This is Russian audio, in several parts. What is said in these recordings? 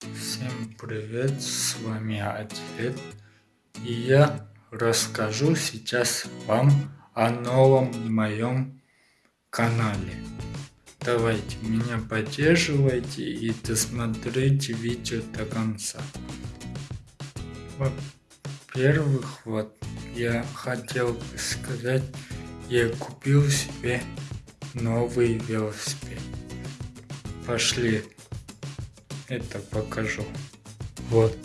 Всем привет, с вами Атлет, и я расскажу сейчас вам о новом моем канале. Давайте меня поддерживайте и досмотрите видео до конца. Во-первых, вот я хотел бы сказать, я купил себе новый велосипед. Пошли это покажу. Вот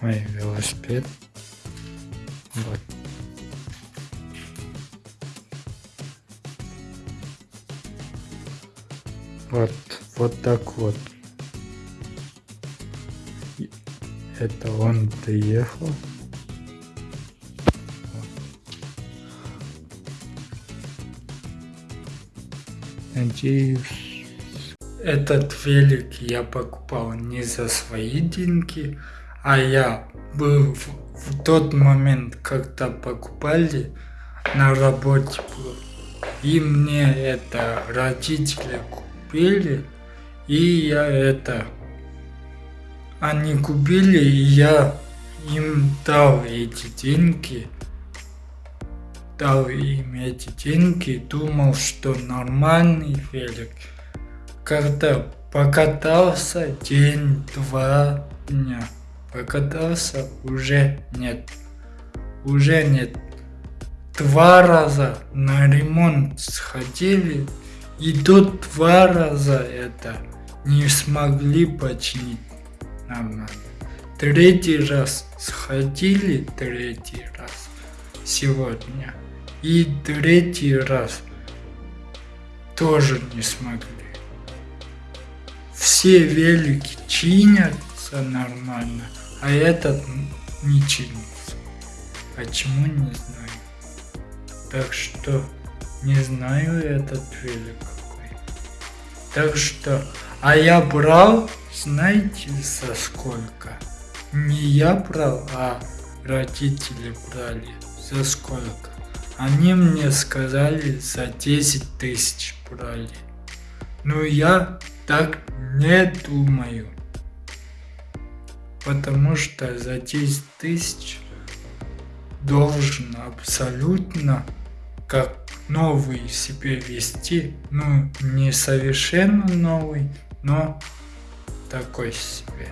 мой велосипед. Вот. Вот, вот так вот. Это он приехал. Надеюсь, этот велик я покупал не за свои деньги, а я был в, в тот момент, когда покупали, на работе был. И мне это родители купили, и я это... Они купили, и я им дал эти деньги. Дал им эти деньги, думал, что нормальный велик когда покатался день-два дня. Покатался уже нет. Уже нет. Два раза на ремонт сходили, и тут два раза это не смогли починить нормально. Третий раз сходили, третий раз сегодня. И третий раз тоже не смогли все велики чинятся нормально, а этот не чинится. Почему не знаю. Так что не знаю этот велик какой. Так что, а я брал, знаете, за сколько? Не я брал, а родители брали. За сколько? Они мне сказали, за 10 тысяч брали. Но я так не думаю. Потому что за 10 тысяч должен абсолютно как новый себе вести. Ну, не совершенно новый, но такой себе.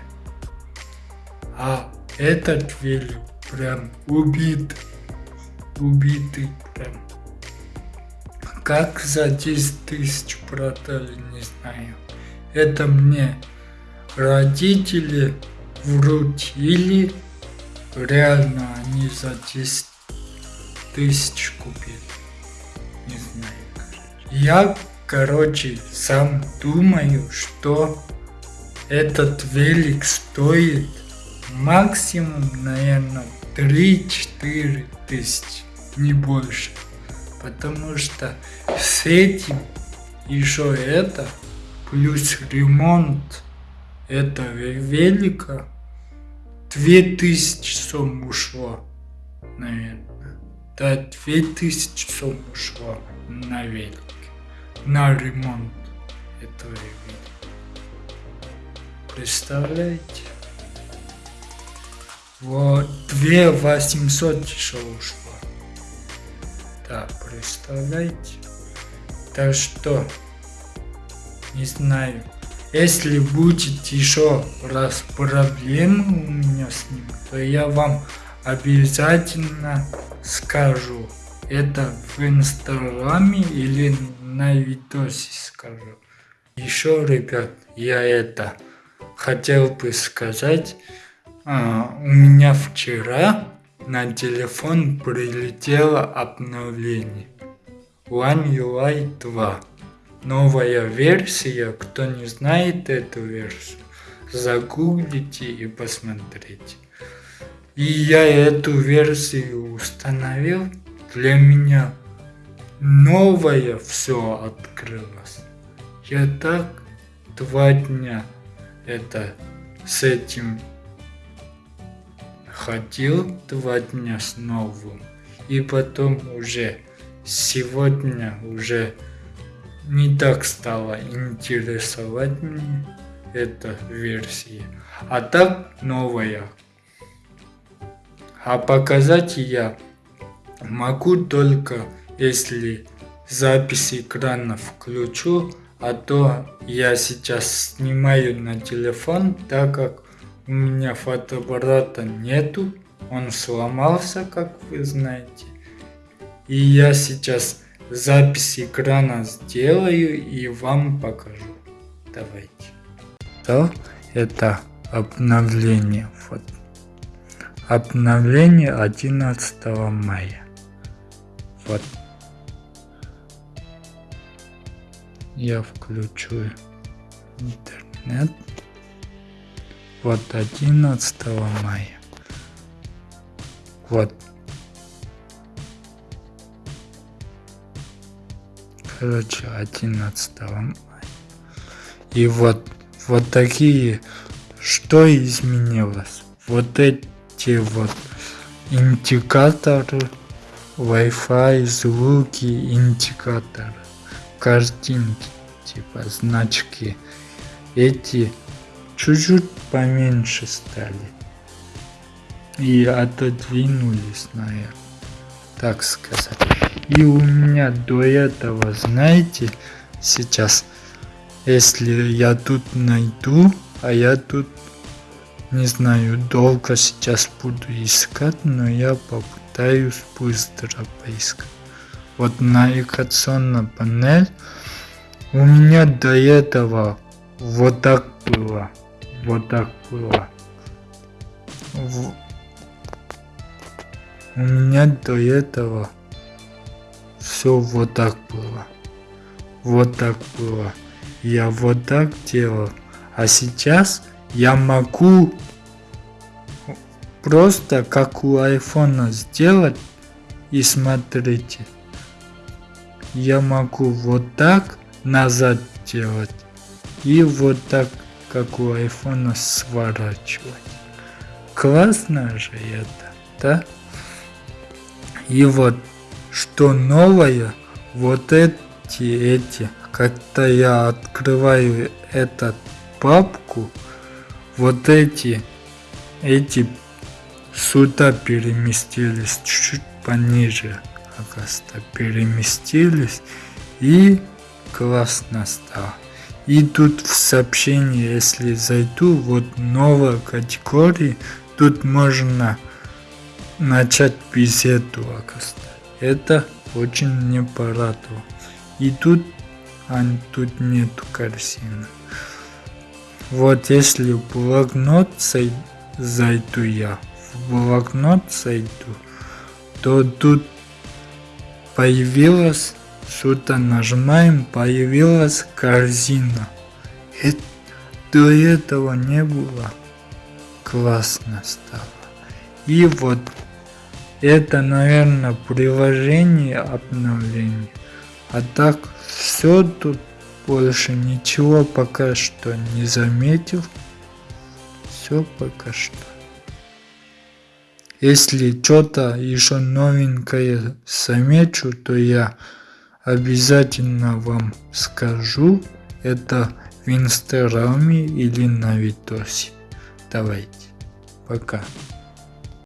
А этот велик прям убит. Убитый прям. Как за 10 тысяч продали, не знаю. Это мне родители вручили. Реально они за 10 тысяч купили. Не знаю. Я, короче, сам думаю, что этот велик стоит максимум, наверное, 3-4 тысячи, не больше. Потому что с этим еще это плюс ремонт этого велика 2000 сом ушло, наверное. Да, 2000 сом ушло на велик, на ремонт этого велика. Представляете? Вот 2 800 еще ушло. Да, представляете? Так что не знаю. Если будет еще раз проблемы у меня с ним, то я вам обязательно скажу. Это в инстаграме или на видосе скажу. Еще, ребят, я это хотел бы сказать. А, у меня вчера на телефон прилетело обновление One UI 2 новая версия. Кто не знает эту версию, загуглите и посмотрите. И я эту версию установил. Для меня новое все открылось. Я так два дня это с этим ходил два дня с новым. И потом уже сегодня уже не так стало интересовать мне. эта версия, а так новая. А показать я могу только если запись экрана включу, а то я сейчас снимаю на телефон, так как у меня фотоаппарата нету, он сломался, как вы знаете. И я сейчас запись экрана сделаю и вам покажу. Давайте. То это обновление. Вот. Обновление 11 мая. Вот. Я включу интернет. Вот 11 мая. Вот. Короче, 11 мая. И вот, вот такие, что изменилось? Вот эти вот индикаторы, Wi-Fi, звуки, индикаторы, картинки, типа значки. Эти чуть-чуть поменьше стали. И отодвинулись, наверное, так сказать. И у меня до этого, знаете, сейчас, если я тут найду, а я тут, не знаю, долго сейчас буду искать, но я попытаюсь быстро поискать. Вот навигационная панель у меня до этого вот так было. Вот так было. В... У меня до этого все вот так было. Вот так было. Я вот так делал. А сейчас я могу просто как у айфона сделать и смотрите. Я могу вот так назад делать и вот так как у айфона сворачивать. Классно же это, да? И вот что новое, вот эти, эти, когда я открываю эту папку, вот эти, эти сюда переместились чуть-чуть пониже, оказывается, переместились. И классно стало. И тут в сообщении, если зайду, вот новая категория, тут можно начать беседу, оказывается. Это очень мне порадовало. И тут, а тут нету картины. Вот если в блокнот зайду я, в блокнот зайду, то тут появилось, что-то нажимаем, появилась корзина. Это, до этого не было. Классно стало. И вот это, наверное, приложение обновления. А так, все тут больше ничего пока что не заметил. Все пока что. Если что-то еще новенькое замечу, то я обязательно вам скажу. Это в инстаграме или на видосе. Давайте. Пока.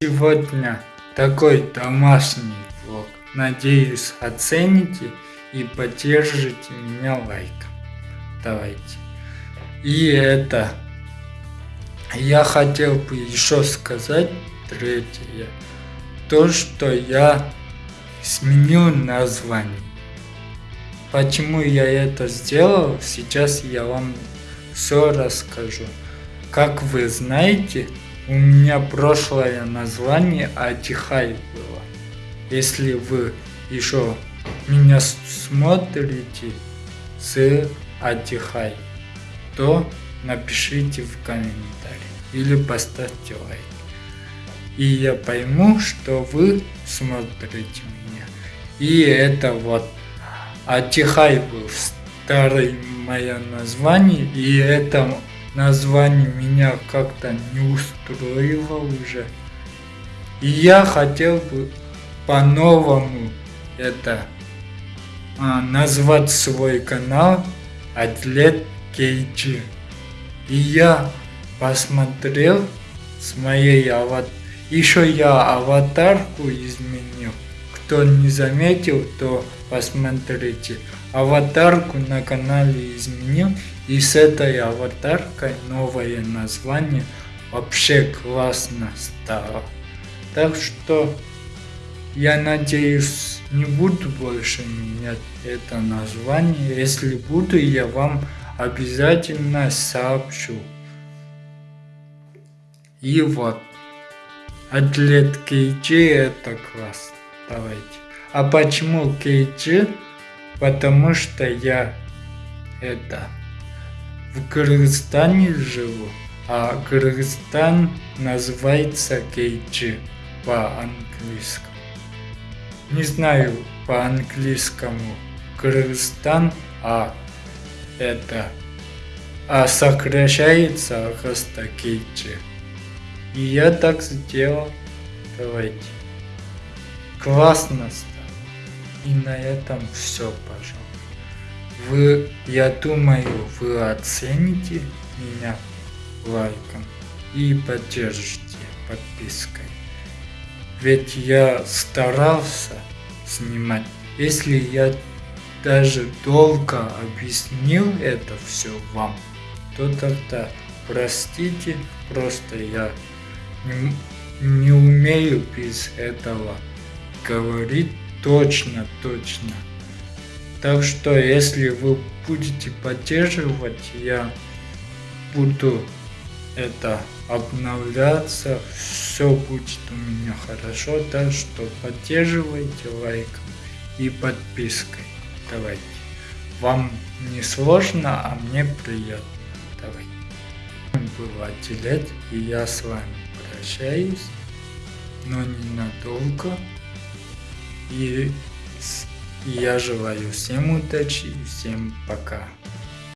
Сегодня такой домашний влог. Надеюсь оцените и поддержите меня лайком. Давайте. И это я хотел бы еще сказать третье. То, что я сменил название. Почему я это сделал, сейчас я вам все расскажу. Как вы знаете, у меня прошлое название Атихай было. Если вы еще меня смотрите с Атихай, то напишите в комментарии или поставьте лайк. И я пойму, что вы смотрите меня. И это вот Атихай был старое мое название, и это название меня как-то не устроило уже. И я хотел бы по-новому это а, назвать свой канал Атлет Кейджи. И я посмотрел с моей аватаркой. Еще я аватарку изменил. Кто не заметил, то посмотрите. Аватарку на канале изменил. И с этой аватаркой новое название вообще классно стало. Так что я надеюсь не буду больше менять это название. Если буду, я вам обязательно сообщу. И вот. Атлет Кейджи это класс. Давайте. А почему Кейджи? Потому что я это в Кыргызстане живу, а Кыргызстан называется Кейджи по-английскому. Не знаю по-английскому Кыргызстан, а это а сокращается просто Кейджи. И я так сделал. Давайте. Классно. И на этом все, пожалуйста. Вы, я думаю, вы оцените меня лайком и поддержите подпиской. Ведь я старался снимать. Если я даже долго объяснил это все вам, то тогда простите, просто я не, не умею без этого говорить точно, точно. Так что, если вы будете поддерживать, я буду это обновляться, все будет у меня хорошо, так что поддерживайте лайком и подпиской. Давайте. Вам не сложно, а мне приятно. Давайте. Было отделять, и я с вами прощаюсь, но ненадолго. И я желаю всем удачи и всем пока.